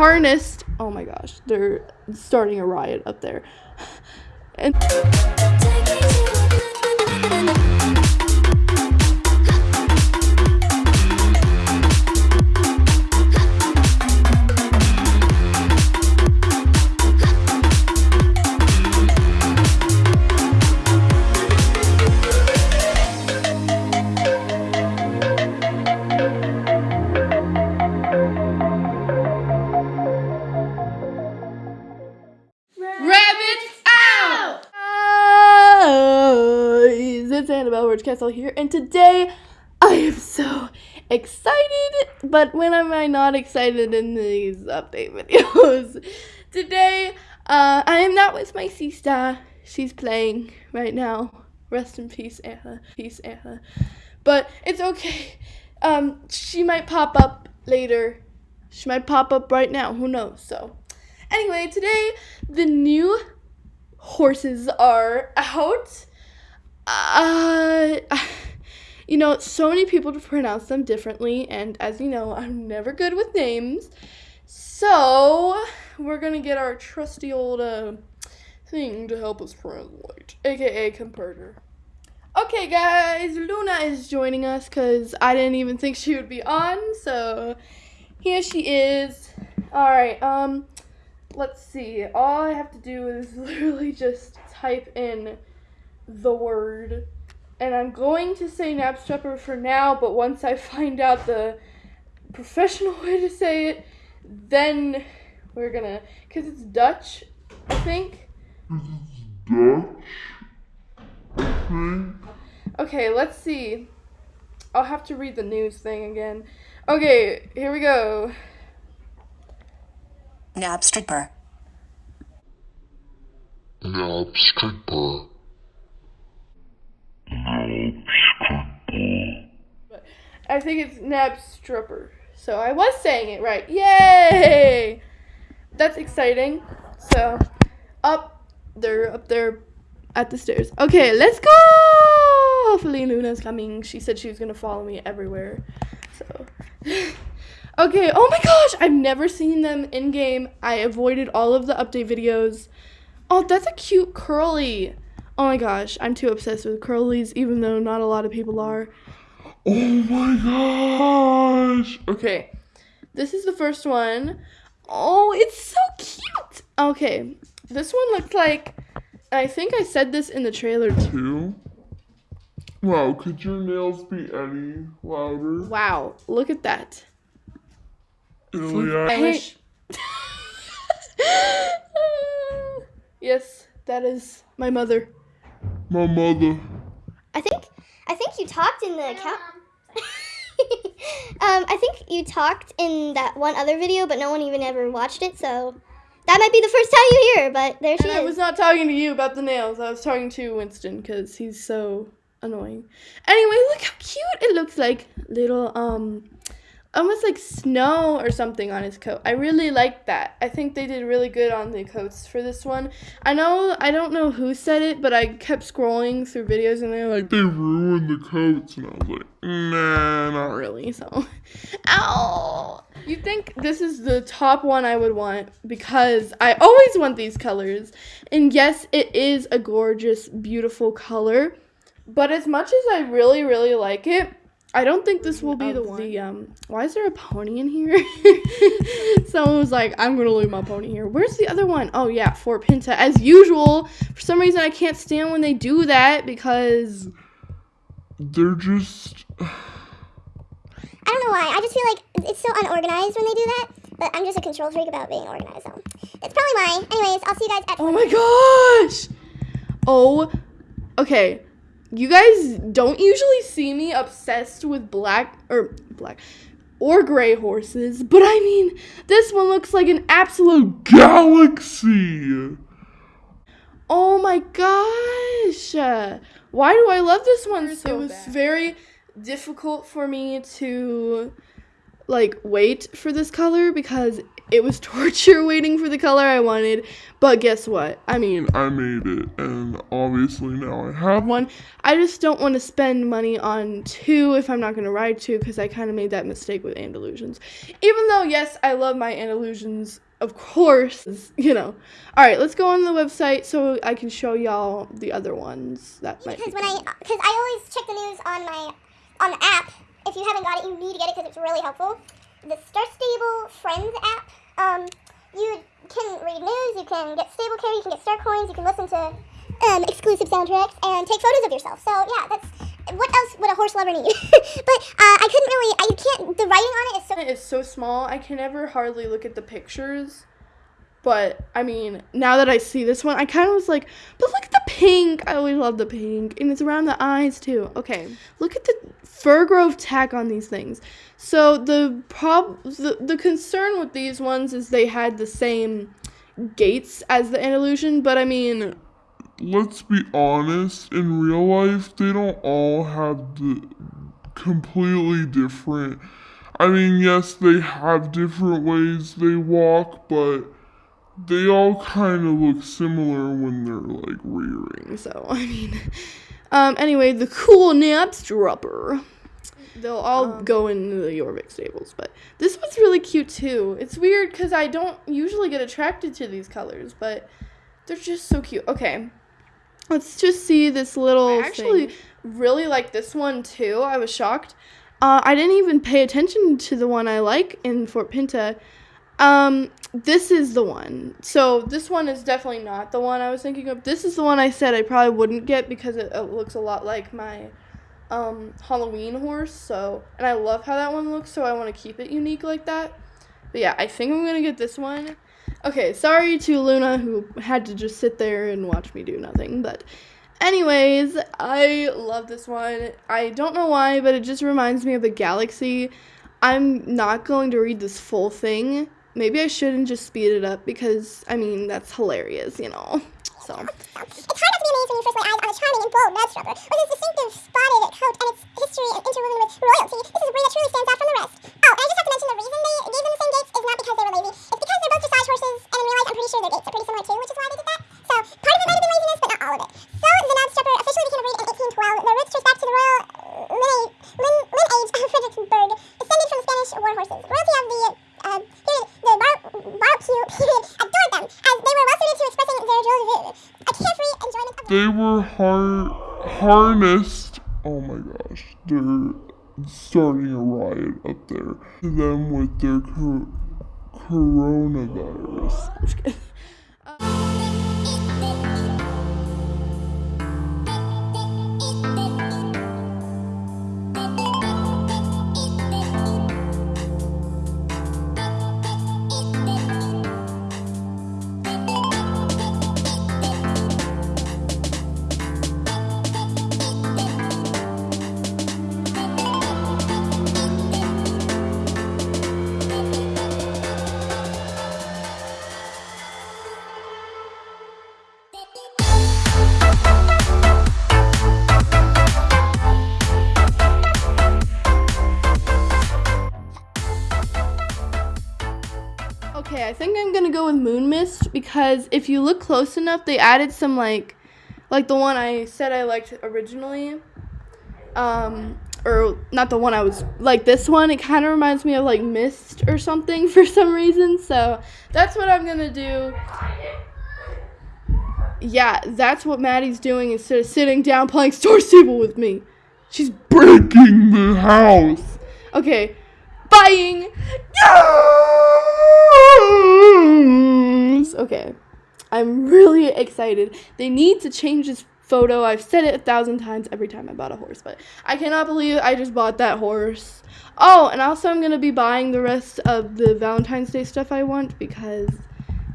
harnessed. Oh my gosh, they're starting a riot up there. And Castle here, and today I am so excited. But when am I not excited in these update videos? today, uh, I am not with my sister. She's playing right now. Rest in peace, Anna. Peace, Anna. But it's okay. Um, she might pop up later. She might pop up right now. Who knows? So. Anyway, today the new horses are out. Uh, you know, so many people to pronounce them differently, and as you know, I'm never good with names. So, we're gonna get our trusty old uh, thing to help us translate, aka converter. Okay, guys, Luna is joining us because I didn't even think she would be on, so here she is. Alright, um, let's see. All I have to do is literally just type in the word. And I'm going to say Napstrapper for now, but once I find out the professional way to say it, then we're gonna, because it's Dutch, I think. Dutch, I think. Okay, let's see. I'll have to read the news thing again. Okay, here we go. Nab stripper. I think it's Nab Stripper. So I was saying it right. Yay! That's exciting. So up they're up there at the stairs. Okay, let's go! Hopefully Luna's coming. She said she was gonna follow me everywhere. So Okay, oh my gosh! I've never seen them in game. I avoided all of the update videos. Oh, that's a cute curly. Oh my gosh, I'm too obsessed with curlies, even though not a lot of people are. Oh my gosh! Okay, this is the first one. Oh, it's so cute. Okay, this one looks like. I think I said this in the trailer too. Wow, could your nails be any louder? Wow, look at that. Ilya? I wish. yes, that is my mother. My mother. I think I think you talked in the account. um, I think you talked in that one other video, but no one even ever watched it. So that might be the first time you hear. her, But there she And I was not talking to you about the nails. I was talking to Winston because he's so annoying. Anyway, look how cute it looks like. Little, um, almost like snow or something on his coat. I really like that. I think they did really good on the coats for this one. I know, I don't know who said it, but I kept scrolling through videos and they're like, They ruined the coats, and I was like, nah, not not really, so. Ow! You think this is the top one I would want because I always want these colors. And yes, it is a gorgeous, beautiful color. But as much as I really, really like it, I don't think this will be the one. The, um, why is there a pony in here? Someone was like, I'm gonna leave my pony here. Where's the other one? Oh yeah, Fort Pinta. As usual, for some reason I can't stand when they do that because They're just. I don't know why. I just feel like it's so unorganized when they do that. But I'm just a control freak about being organized, so it's probably why. Anyways, I'll see you guys at. Oh my gosh! Oh, okay. You guys don't usually see me obsessed with black or black or gray horses, but I mean, this one looks like an absolute. Galaxy! Oh my gosh! Why do I love this one so It was very difficult for me to like wait for this color because it was torture waiting for the color I wanted. But guess what? I mean, I made it, and obviously now I have one. one. I just don't want to spend money on two if I'm not going to ride two because I kind of made that mistake with Andalusians. Even though, yes, I love my Andalusians, of course, you know. All right, let's go on the website so I can show y'all the other ones that might be Because when I, because I always check the news on my, on the app. If you haven't got it, you need to get it because it's really helpful. The Star Stable Friends app. Um, you can read news, you can get stable care, you can get star coins, you can listen to um, exclusive soundtracks, and take photos of yourself. So yeah, that's what else would a horse lover need? but uh, I couldn't really. I can't. The writing on it is so. It is so small. I can never hardly look at the pictures. But I mean, now that I see this one, I kind of was like, but look at the pink. I always love the pink, and it's around the eyes too. Okay, look at the Firgrove tack on these things. So the prob the, the concern with these ones is they had the same gates as the Andalusian, but I mean, Let's be honest, in real life, they don't all have the completely different. I mean, yes, they have different ways they walk, but they all kind of look similar when they're like rearing. So I mean, um. Anyway, the cool Knabstrupper. They'll all go in the Jorvik stables, but this one's really cute too. It's weird because I don't usually get attracted to these colors, but they're just so cute. Okay, let's just see this little. I actually really like this one too. I was shocked. Uh, I didn't even pay attention to the one I like in Fort Pinta. Um, this is the one. So this one is definitely not the one I was thinking of. This is the one I said I probably wouldn't get because it, it looks a lot like my um, Halloween horse. So, and I love how that one looks. So I want to keep it unique like that. But yeah, I think I'm gonna get this one. Okay, sorry to Luna who had to just sit there and watch me do nothing, but. Anyways, I love this one. I don't know why, but it just reminds me of the galaxy. I'm not going to read this full thing. Maybe I shouldn't just speed it up because, I mean, that's hilarious, you know? So, when you first lay eyes on charming and bold Knabstrupper with its distinctive spotted coat and its history interwoven with royalty. This is a breed that truly stands out from the rest. Oh, and I just have to mention the reason they gave them the same gates is not because they were lazy. It's because they're both dressage horses, and in real life, I'm pretty sure their gates are pretty similar too, which is why they did that. So part of it might have been laziness, but not all of it. So the Knabstrupper officially became a breed in 1812. Their roots trace back to the royal uh, lineage, lin, lineage of Frederiksborg, descended from Spanish war horses. Royalty of the uh, period, the bar, barbecue period adored them as they were well suited to expressing their joy, a carefree enjoyment of They were har- harnessed. Oh my gosh, they're starting a riot up there. Them with their co- coronavirus. with Moon Mist because if you look close enough, they added some like, like the one I said I liked originally, um, or not the one I was like this one. It kind of reminds me of like Mist or something for some reason. So that's what I'm gonna do. Yeah, that's what Maddie's doing instead of sitting down playing Star Stable with me. She's Breaking the house! okay. Buying. Okay. I'm really excited. They need to change this photo. I've said it a thousand times every time I bought a horse, but I cannot believe I just bought that horse. Oh, and also I'm going to be buying the rest of the Valentine's Day stuff I want because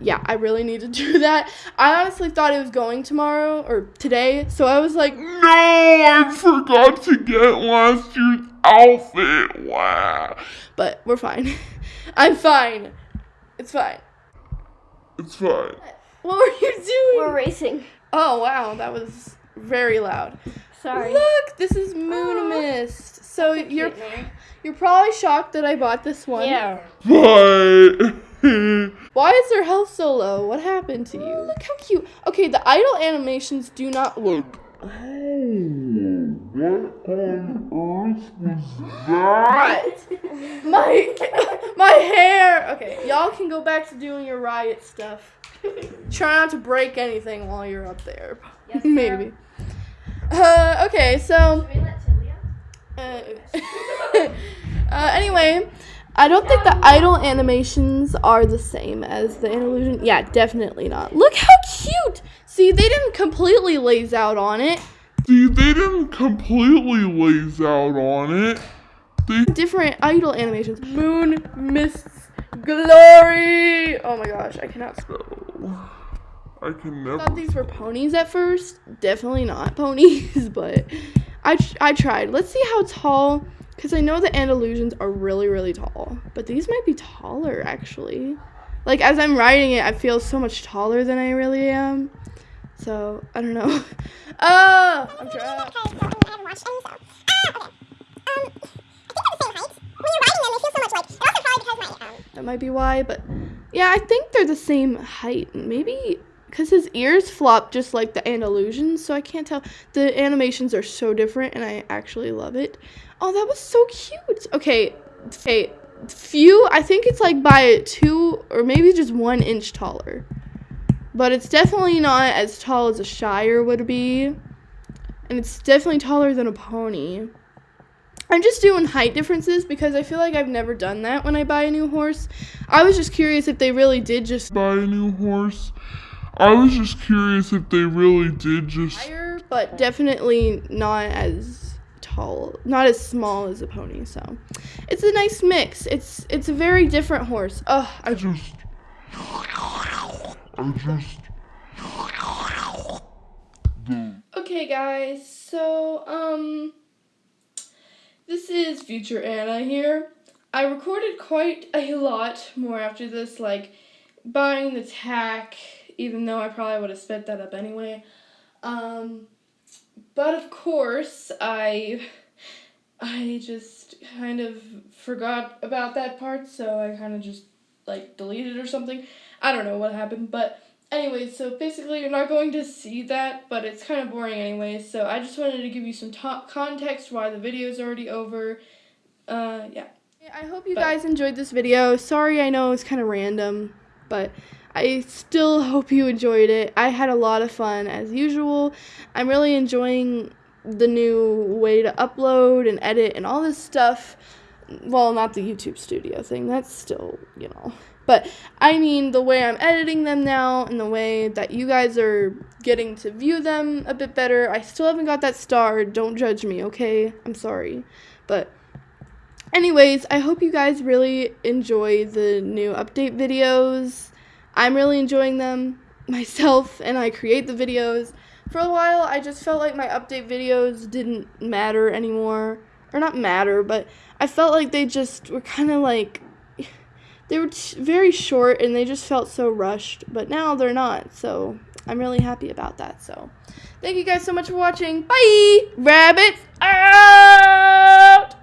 yeah, I really need to do that. I honestly thought it was going tomorrow or today, so I was like, No, I forgot to get last year's outfit. Wow. but we're fine. I'm fine. It's fine. It's fine. What were you doing? We're racing. Oh wow, that was very loud. Sorry. Look, this is oh. Moon Mist. So you're You're probably shocked that I bought this one. Yeah. But Why is their health so low? What happened to you? Look how cute. Okay, the idle animations do not look. what on earth was that? My my hair. Okay, y'all can go back to doing your riot stuff. Try not to break anything while you're up there. Maybe. Uh, okay, so. Uh, uh, anyway, I don't think the idle animations are the same as the illusion. Yeah, definitely not. Look how cute! See, they didn't completely laze out on it. See, they didn't completely laze out on it. They Different idle animations. Moon, mists, glory. Oh my gosh, I cannot spell. I can I never. thought these were ponies at first. Definitely not ponies, but I, tr- I tried. Let's see how tall, because I know the Andalusians are really, really tall. But these might be taller, actually. Like, as I'm writing it, I feel so much taller than I really am. So, I don't know. Oh, I'm trying. Okay, so I haven't watched any, so. Okay. I think they're the same height. When you're writing them, they feel so much like. And also probably because my, um, That might be why, but yeah, I think they're the same height. Maybe because his ears flop just like the Andalusians, so I can't tell. The animations are so different, and I actually love it. Oh, that was so cute. Okay, okay, few. I think it's like by two or maybe just one inch taller, but it's definitely not as tall as a Shire would be, and it's definitely taller than a pony. I'm just doing height differences because I feel like I've never done that when I buy a new horse. I was just curious if they really did just buy a new horse. I was just curious if they really did just. higher, but definitely not as tall, not as small as a pony. So it's a nice mix. It's it's a very different horse. Oh, I just. I just. Okay, guys, so, um, this is Future Anna here. I recorded quite a lot more after this, like buying the tack, even though I probably would have sped that up anyway. Um, but of course, I, I just kind of forgot about that part, so I kind of just, like, deleted or something. I don't know what happened, but Anyway, so basically you're not going to see that, but it's kind of boring anyway. So I just wanted to give you some to- context why the video is already over. Uh, yeah. I hope you But- guys enjoyed this video. Sorry, I know it's kind of random, but I still hope you enjoyed it. I had a lot of fun as usual. I'm really enjoying the new way to upload and edit and all this stuff. Well, not the YouTube studio thing. That's still, you know. But I mean the way I'm editing them now and the way that you guys are getting to view them a bit better. I still haven't got that star. Don't judge me, okay? I'm sorry. But anyways, I hope you guys really enjoy the new update videos. I'm really enjoying them myself and I create the videos. For a while, I just felt like my update videos didn't matter anymore. Or not matter, but I felt like they just were kind of like they were t- very short and they just felt so rushed, but now they're not. So I'm really happy about that. So thank you guys so much for watching. Bye, rabbits out.